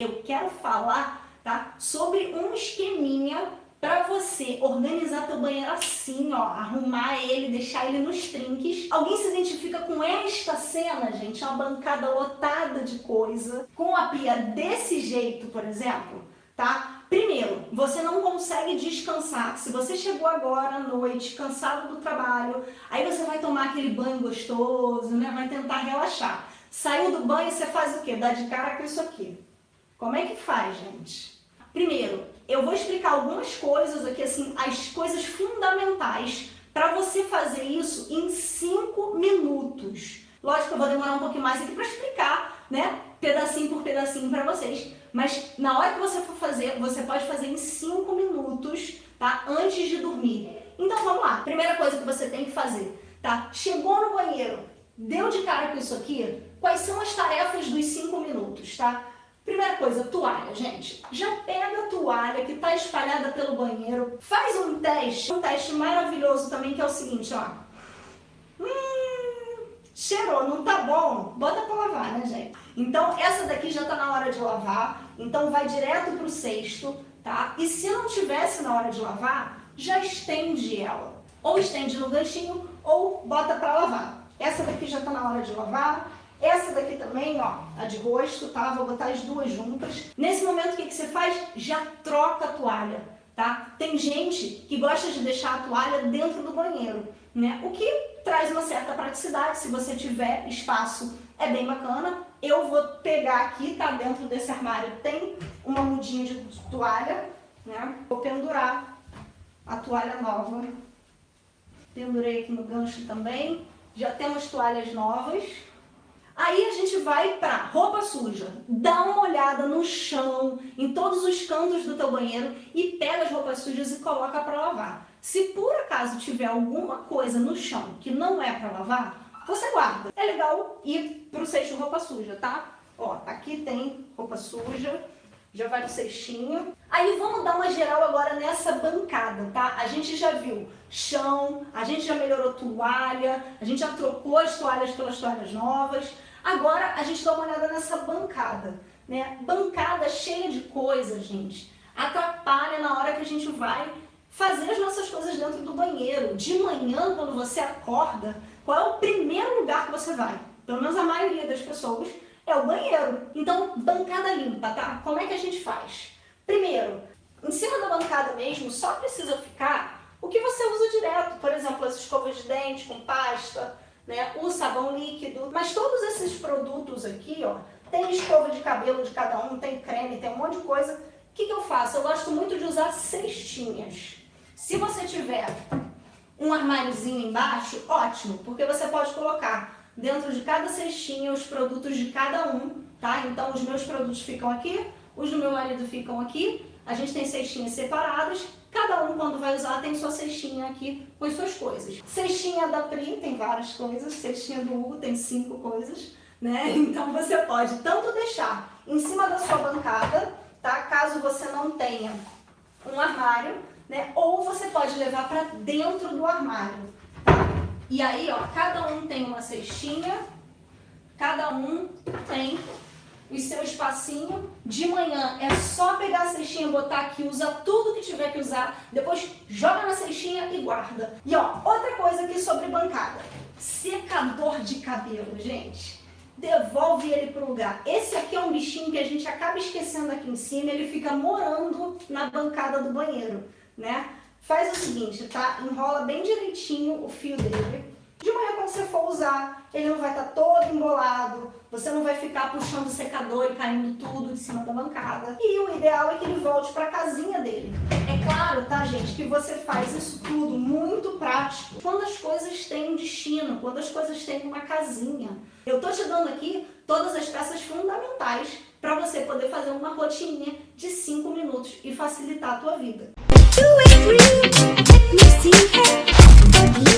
Eu quero falar tá, sobre um esqueminha para você organizar teu banheiro assim, ó, arrumar ele, deixar ele nos trinques. Alguém se identifica com esta cena, gente? Uma bancada lotada de coisa, com a pia desse jeito, por exemplo, tá? Primeiro, você não consegue descansar. Se você chegou agora à noite, cansado do trabalho, aí você vai tomar aquele banho gostoso, né? Vai tentar relaxar. Saiu do banho, você faz o quê? Dá de cara com isso aqui. Como é que faz, gente? Primeiro, eu vou explicar algumas coisas aqui, assim, as coisas fundamentais para você fazer isso em 5 minutos. Lógico que eu vou demorar um pouquinho mais aqui para explicar, né, pedacinho por pedacinho para vocês, mas na hora que você for fazer, você pode fazer em 5 minutos, tá, antes de dormir. Então vamos lá, primeira coisa que você tem que fazer, tá, chegou no banheiro, deu de cara com isso aqui, quais são as tarefas dos 5 minutos, tá? Primeira coisa, toalha, gente. Já pega a toalha que está espalhada pelo banheiro, faz um teste, um teste maravilhoso também, que é o seguinte, ó. Hum, cheirou, não tá bom? Bota pra lavar, né, gente? Então, essa daqui já tá na hora de lavar, então vai direto pro cesto, tá? E se não tivesse na hora de lavar, já estende ela. Ou estende no ganchinho, ou bota pra lavar. Essa daqui já tá na hora de lavar, essa também, ó, a de rosto, tá? Vou botar as duas juntas. Nesse momento, o que, que você faz? Já troca a toalha, tá? Tem gente que gosta de deixar a toalha dentro do banheiro, né? O que traz uma certa praticidade, se você tiver espaço, é bem bacana. Eu vou pegar aqui, tá? Dentro desse armário tem uma mudinha de toalha, né? Vou pendurar a toalha nova. Pendurei aqui no gancho também. Já temos toalhas novas. Aí a gente vai para roupa suja, dá uma olhada no chão, em todos os cantos do teu banheiro e pega as roupas sujas e coloca para lavar. Se por acaso tiver alguma coisa no chão que não é para lavar, você guarda. É legal ir pro cesto roupa suja, tá? Ó, aqui tem roupa suja, já vai no cestinho. Aí vamos dar uma geral agora nessa bancada, tá? A gente já viu chão, a gente já melhorou toalha, a gente já trocou as toalhas pelas toalhas novas, Agora a gente dá uma olhada nessa bancada, né? Bancada cheia de coisa, gente. Atrapalha na hora que a gente vai fazer as nossas coisas dentro do banheiro. De manhã, quando você acorda, qual é o primeiro lugar que você vai? Pelo menos a maioria das pessoas é o banheiro. Então, bancada limpa, tá? Como é que a gente faz? Primeiro, em cima da bancada mesmo, só precisa ficar o que você usa direto. Por exemplo, as escovas de dente com pasta, né, o sabão líquido. Mas todos esses produtos aqui, ó, tem escova de cabelo de cada um, tem creme, tem um monte de coisa. O que, que eu faço? Eu gosto muito de usar cestinhas. Se você tiver um armáriozinho embaixo, ótimo, porque você pode colocar dentro de cada cestinha os produtos de cada um, tá? Então os meus produtos ficam aqui, os do meu marido ficam aqui, a gente tem cestinhas separadas, cada um quando vai usar tem sua cestinha aqui com as suas coisas. Cestinha da Pri tem várias coisas, cestinha do Hugo tem cinco coisas, né? Então você pode tanto deixar em cima da sua bancada, tá? Caso você não tenha um armário, né? Ou você pode levar para dentro do armário, tá? E aí, ó, cada um tem uma cestinha, cada um tem o seu espacinho. De manhã é só pegar a cestinha, botar aqui, usa tudo que tiver que usar, depois joga na cestinha e guarda. E ó, outra coisa aqui sobre bancada. Secador de cabelo, gente. Devolve ele pro lugar. Esse aqui é um bichinho que a gente acaba esquecendo aqui em cima, ele fica morando na bancada do banheiro, né? Faz o seguinte, tá? Enrola bem direitinho o fio dele de manhã, quando você for usar, ele não vai estar tá todo embolado, você não vai ficar puxando o secador e caindo tudo de cima da bancada. E o ideal é que ele volte para a casinha dele. É claro, tá, gente, que você faz isso tudo muito prático quando as coisas têm um destino, quando as coisas têm uma casinha. Eu tô te dando aqui todas as peças fundamentais para você poder fazer uma rotininha de 5 minutos e facilitar a tua vida.